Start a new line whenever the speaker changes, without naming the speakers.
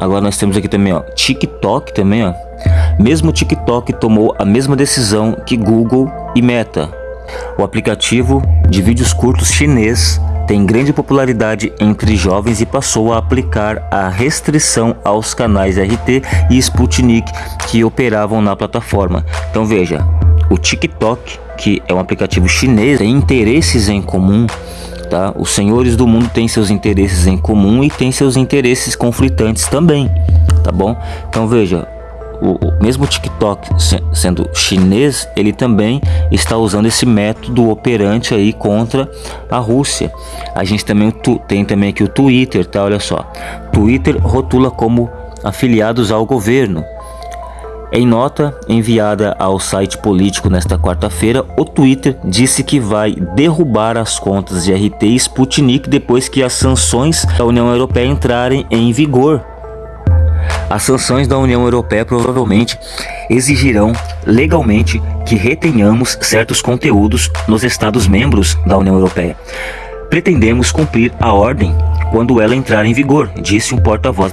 Agora nós temos aqui também, ó, TikTok também, ó. Mesmo TikTok tomou a mesma decisão que Google e Meta. O aplicativo de vídeos curtos chinês tem grande popularidade entre jovens e passou a aplicar a restrição aos canais RT e Sputnik que operavam na plataforma. Então veja, o TikTok, que é um aplicativo chinês, tem interesses em comum tá? Os senhores do mundo têm seus interesses em comum e têm seus interesses conflitantes também, tá bom? Então veja, o, o, mesmo TikTok sendo chinês, ele também está usando esse método operante aí contra a Rússia. A gente também tem também aqui o Twitter, tá? Olha só, Twitter rotula como afiliados ao governo. Em nota enviada ao site político nesta quarta-feira, o Twitter disse que vai derrubar as contas de RT e Sputnik depois que as sanções da União Europeia entrarem em vigor. As sanções da União Europeia provavelmente exigirão legalmente que retenhamos certos conteúdos nos Estados-membros da União Europeia. Pretendemos cumprir a ordem quando ela entrar em vigor, disse um porta-voz da